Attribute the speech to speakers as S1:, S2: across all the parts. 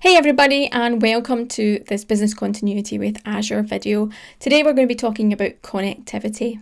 S1: Hey everybody and welcome to this business continuity with Azure video. Today we're going to be talking about connectivity.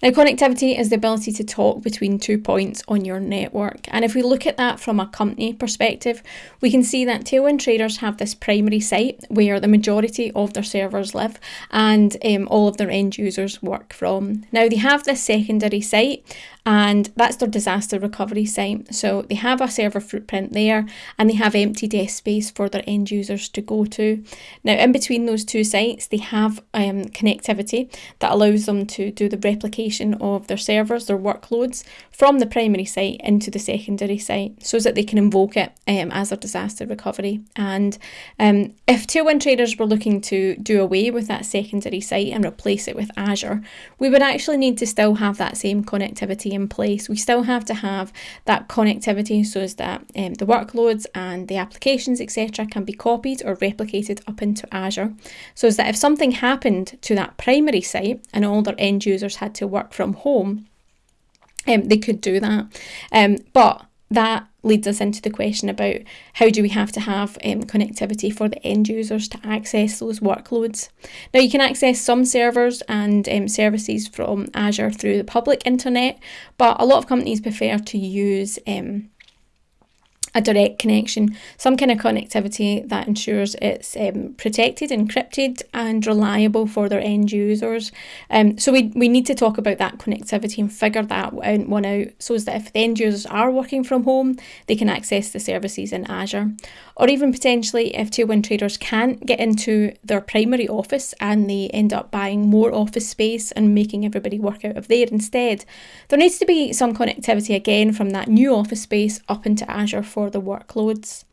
S1: Now connectivity is the ability to talk between two points on your network and if we look at that from a company perspective we can see that Tailwind Traders have this primary site where the majority of their servers live and um, all of their end users work from. Now they have this secondary site and that's their disaster recovery site. So they have a server footprint there and they have empty desk space for their end users to go to. Now, in between those two sites, they have um, connectivity that allows them to do the replication of their servers, their workloads from the primary site into the secondary site so that they can invoke it um, as a disaster recovery. And um, if Tailwind traders were looking to do away with that secondary site and replace it with Azure, we would actually need to still have that same connectivity in place. We still have to have that connectivity so as that um, the workloads and the applications, etc., can be copied or replicated up into Azure. So as that if something happened to that primary site and all their end users had to work from home, um, they could do that. Um, but that leads us into the question about how do we have to have um, connectivity for the end users to access those workloads. Now you can access some servers and um, services from Azure through the public internet, but a lot of companies prefer to use um, a direct connection, some kind of connectivity that ensures it's um, protected, encrypted, and reliable for their end users. Um, so we, we need to talk about that connectivity and figure that one out so that if the end users are working from home, they can access the services in Azure. Or even potentially if Tailwind traders can't get into their primary office and they end up buying more office space and making everybody work out of there instead, there needs to be some connectivity again from that new office space up into Azure for the workloads.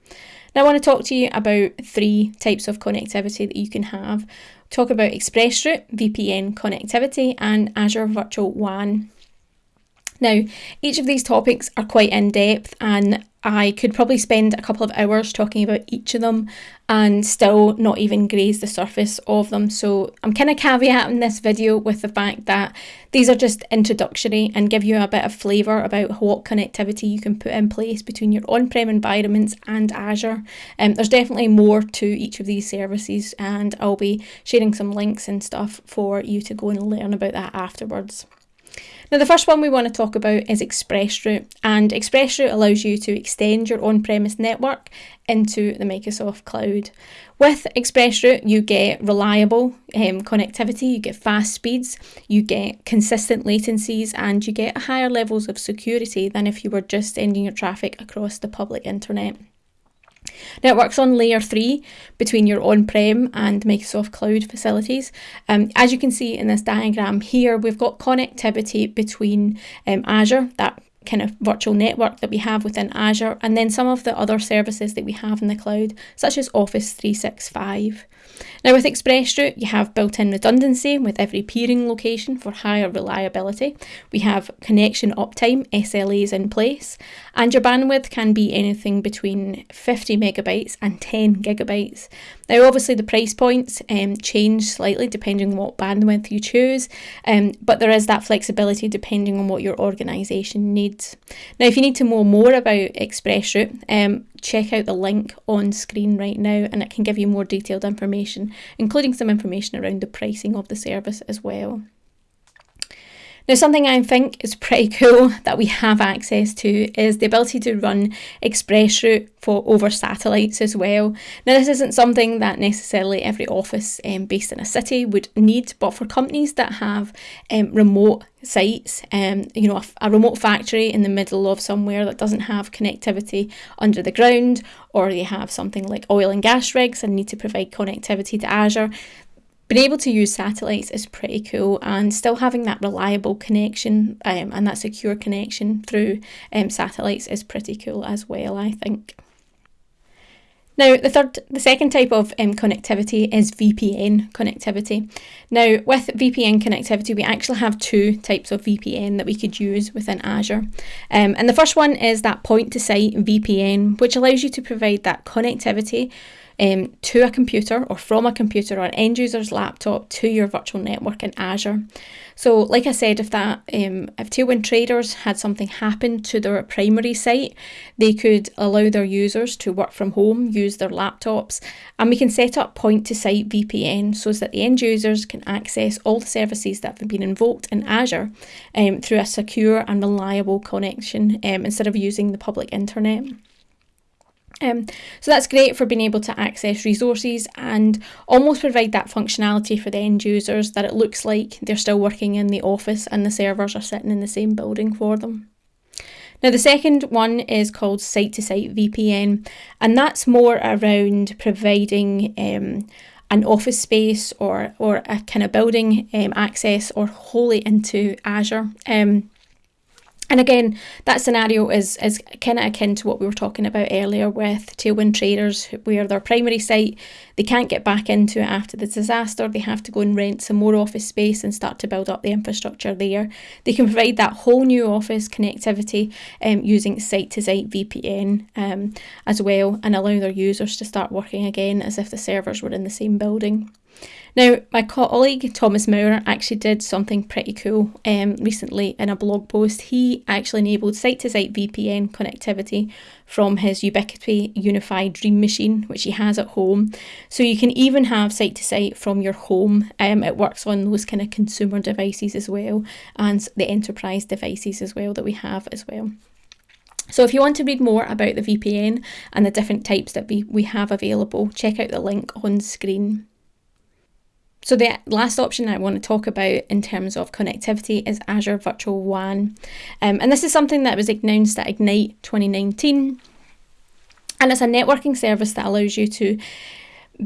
S1: Now, I want to talk to you about three types of connectivity that you can have. Talk about ExpressRoute, VPN connectivity, and Azure Virtual WAN. Now, each of these topics are quite in depth, and I could probably spend a couple of hours talking about each of them and still not even graze the surface of them. So I'm kind of caveating this video with the fact that these are just introductory and give you a bit of flavour about what connectivity you can put in place between your on-prem environments and Azure. Um, there's definitely more to each of these services and I'll be sharing some links and stuff for you to go and learn about that afterwards. Now the first one we want to talk about is ExpressRoute and ExpressRoute allows you to extend your on-premise network into the Microsoft Cloud. With ExpressRoute you get reliable um, connectivity, you get fast speeds, you get consistent latencies and you get higher levels of security than if you were just sending your traffic across the public internet. Now it works on layer three between your on-prem and Microsoft Cloud facilities. Um, as you can see in this diagram here, we've got connectivity between um, Azure, that kind of virtual network that we have within Azure, and then some of the other services that we have in the cloud, such as Office 365. Now with ExpressRoute, you have built-in redundancy with every peering location for higher reliability. We have connection uptime, SLAs in place, and your bandwidth can be anything between 50 megabytes and 10 gigabytes. Now obviously the price points um, change slightly depending on what bandwidth you choose, um, but there is that flexibility depending on what your organisation needs. Now if you need to know more about ExpressRoute, um, check out the link on screen right now and it can give you more detailed information, including some information around the pricing of the service as well. Now, something I think is pretty cool that we have access to is the ability to run ExpressRoute for over satellites as well. Now, this isn't something that necessarily every office um, based in a city would need, but for companies that have um, remote sites, um, you know, a, a remote factory in the middle of somewhere that doesn't have connectivity under the ground, or they have something like oil and gas rigs and need to provide connectivity to Azure, being able to use satellites is pretty cool and still having that reliable connection um, and that secure connection through um, satellites is pretty cool as well I think. Now, the third, the second type of um, connectivity is VPN connectivity. Now, with VPN connectivity, we actually have two types of VPN that we could use within Azure. Um, and the first one is that point to site VPN, which allows you to provide that connectivity um, to a computer or from a computer or an end user's laptop to your virtual network in Azure. So, like I said, if that um, if Tailwind traders had something happen to their primary site, they could allow their users to work from home, use their laptops, and we can set up point to site VPN so that the end users can access all the services that have been invoked in Azure um, through a secure and reliable connection um, instead of using the public internet. Um, so that's great for being able to access resources and almost provide that functionality for the end users that it looks like they're still working in the office and the servers are sitting in the same building for them. Now, the second one is called site to site VPN, and that's more around providing um, an office space or, or a kind of building um, access or wholly into Azure. Um, and again, that scenario is, is kind of akin to what we were talking about earlier with Tailwind traders, where their primary site, they can't get back into it after the disaster. They have to go and rent some more office space and start to build up the infrastructure there. They can provide that whole new office connectivity um, using site to site VPN um, as well and allow their users to start working again as if the servers were in the same building. Now, my colleague Thomas Maurer actually did something pretty cool um, recently in a blog post. He actually enabled site to site VPN connectivity from his Ubiquiti Unified Dream Machine, which he has at home. So you can even have site to site from your home. Um, it works on those kind of consumer devices as well and the enterprise devices as well that we have as well. So if you want to read more about the VPN and the different types that we, we have available, check out the link on screen. So the last option I want to talk about in terms of connectivity is Azure Virtual WAN. Um, and this is something that was announced at Ignite 2019. And it's a networking service that allows you to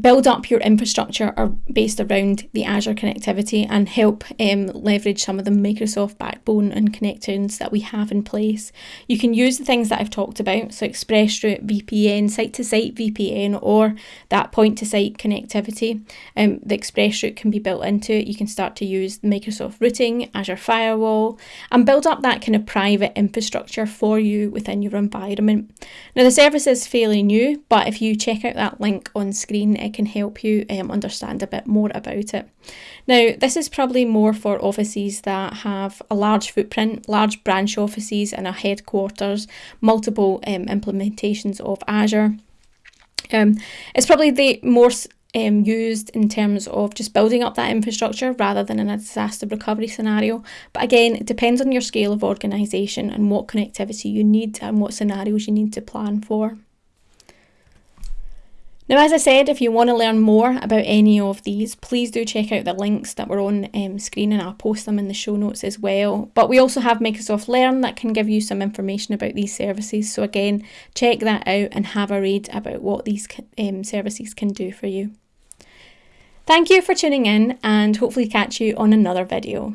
S1: build up your infrastructure are based around the Azure connectivity and help um, leverage some of the Microsoft backbone and connections that we have in place. You can use the things that I've talked about, so ExpressRoute, VPN, site to site VPN, or that point to site connectivity. Um, the ExpressRoute can be built into it. You can start to use Microsoft routing, Azure Firewall, and build up that kind of private infrastructure for you within your environment. Now, the service is fairly new, but if you check out that link on screen, it can help you um, understand a bit more about it. Now, this is probably more for offices that have a large footprint, large branch offices and a headquarters, multiple um, implementations of Azure. Um, it's probably the more um, used in terms of just building up that infrastructure rather than in a disaster recovery scenario. But again, it depends on your scale of organisation and what connectivity you need and what scenarios you need to plan for. Now, as I said, if you want to learn more about any of these, please do check out the links that were on um, screen and I'll post them in the show notes as well. But we also have Microsoft Learn that can give you some information about these services. So, again, check that out and have a read about what these um, services can do for you. Thank you for tuning in and hopefully catch you on another video.